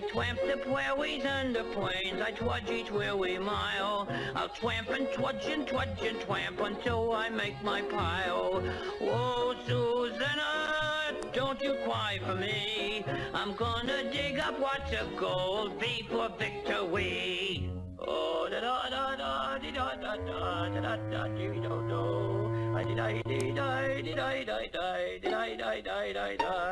twamp the prairies and the plains, I trudge each weary mile. I'll twamp and trudge and trudge and twamp until I make my pile. Whoa, Susanna, don't you cry for me. I'm gonna dig up lots of gold, V for victory. Oh, da da da da da da da da da da da da da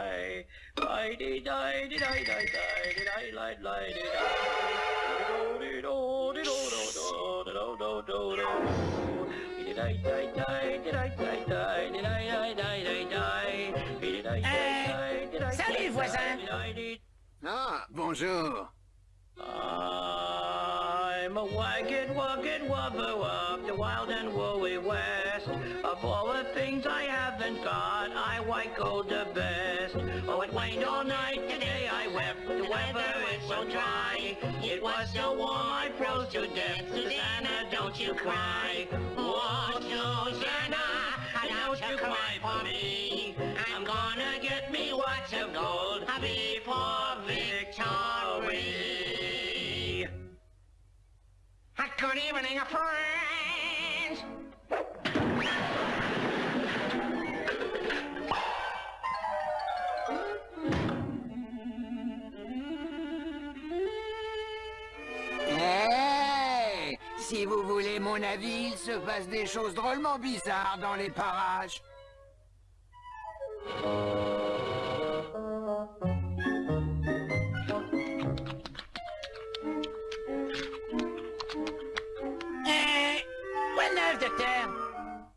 Salut voisin Ah, bonjour I'm a wagon, wagon, wubba, wub, the wild and woolly wag. All the things I haven't got, I white gold the best. Oh, it rained all night, today I wept. The weather is so dry. It was so warm, I froze to death. Susanna, don't you cry. Oh, Susanna, don't you cry for me. I'm gonna get me lots of gold before victory. Good evening, friends! Mon avis, il se passe des choses drôlement bizarres dans les parages.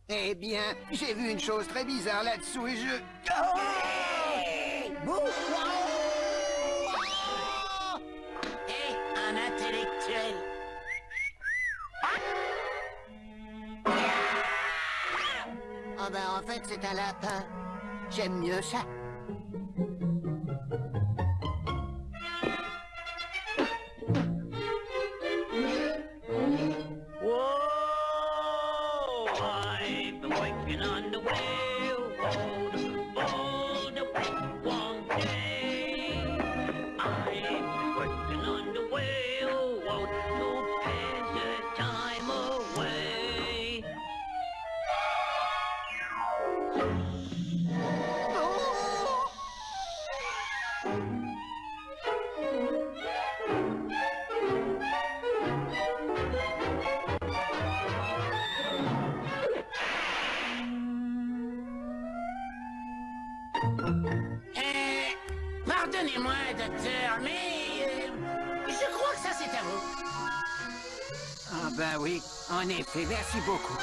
Eh bien, j'ai vu une chose très bizarre là-dessous et je... Oh c'est un lapin. J'aime mieux ça. En effet, merci beaucoup.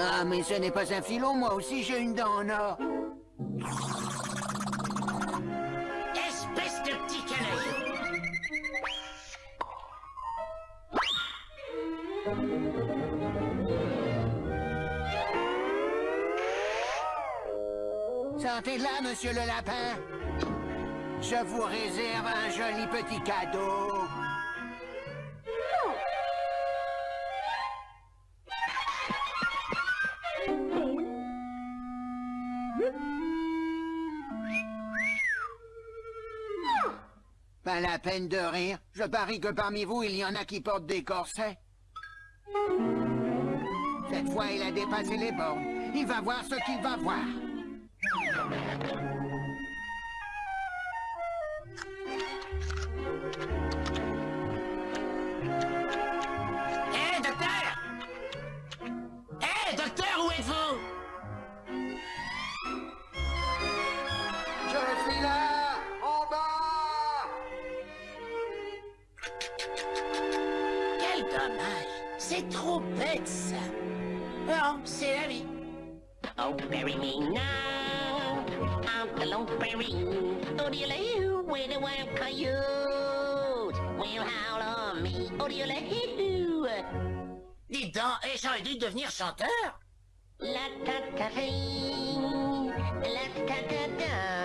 Ah, mais ce n'est pas un filon, moi aussi j'ai une dent en or. Espèce de petit canaille Sentez-la, monsieur le lapin. Je vous réserve un joli petit cadeau. La peine de rire. Je parie que parmi vous, il y en a qui portent des corsets. Cette fois, il a dépassé les bornes. Il va voir ce qu'il va voir. Oh, bury me now. On the long prairie. Oh, where the wild coyote will howl on me. Oh, Dis donc, et j'aurais dû devenir chanteur. La ta ta la ta ta ta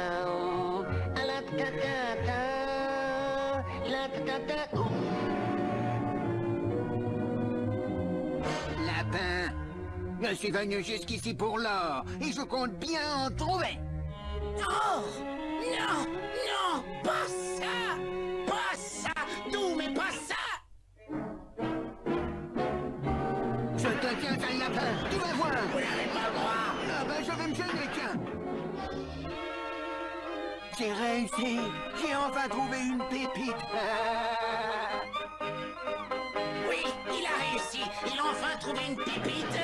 je suis venu jusqu'ici pour l'or, et je compte bien en trouver. Oh Non Non Pas ça Pas ça Non, mais pas ça. Je te tiens, sale lapin, tu vas voir. Vous n'avez pas le droit. Ah ben, je vais me gêner, tiens. J'ai réussi J'ai enfin trouvé une pépite Il a enfin trouvé une pépite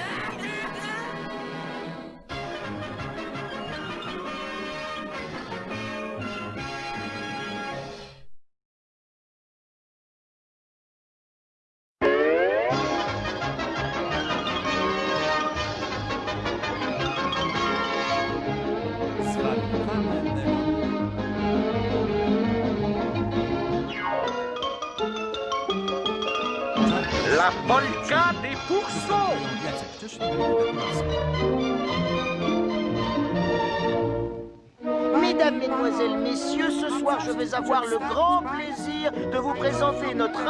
La polka des pourceaux Mesdames, Mesdemoiselles, Messieurs, ce soir je vais avoir le grand plaisir de vous présenter notre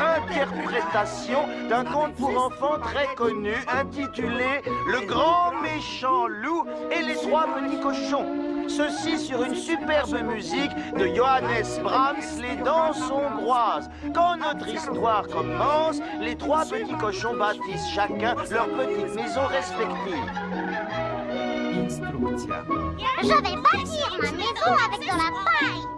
interprétation d'un conte pour enfants très connu intitulé Le grand méchant loup et les trois petits cochons. Ceci sur une superbe musique de Johannes Brahms, Les danses hongroises. Quand notre histoire commence, les trois petits cochons bâtissent chacun leur petite maison respective. Je vais bâtir ma maison avec de la paille.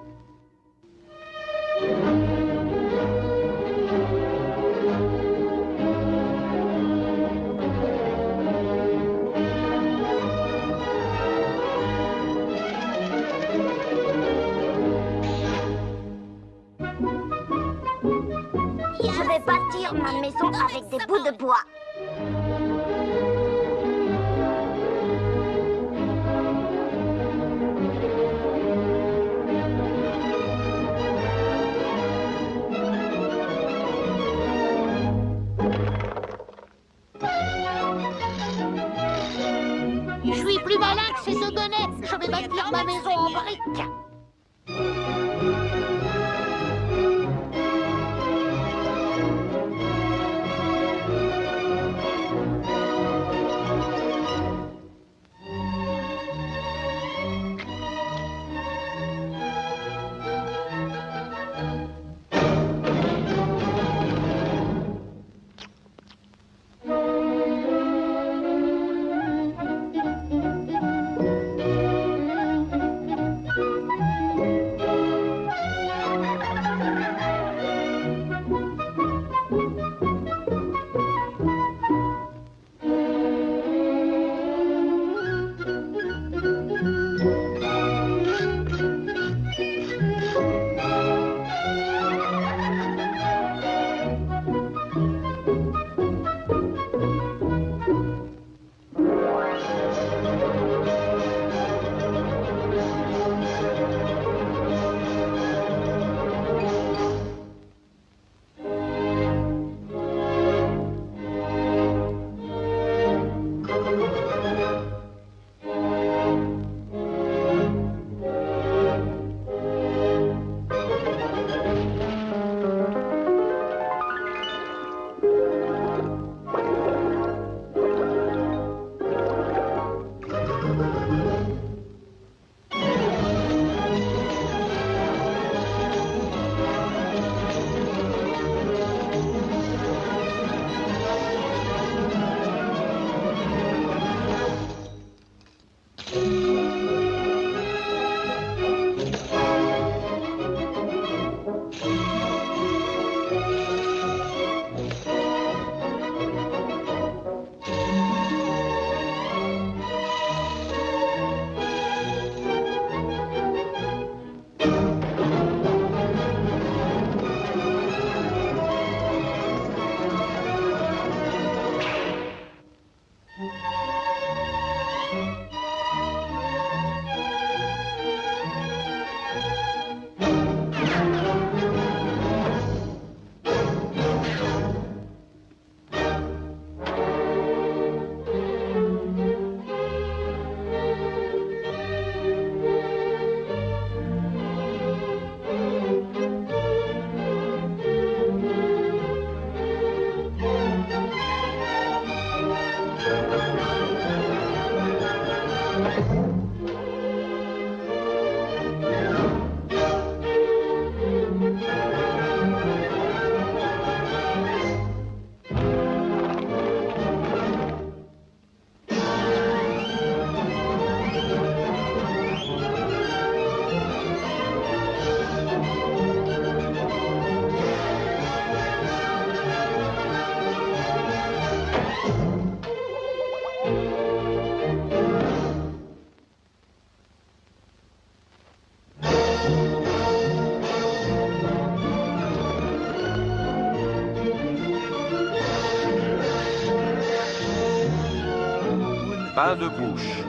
Bâtir ma maison avec des bouts de bois. Je suis plus malin que ces gonnettes. Je vais bâtir ma maison en briques. De bouche.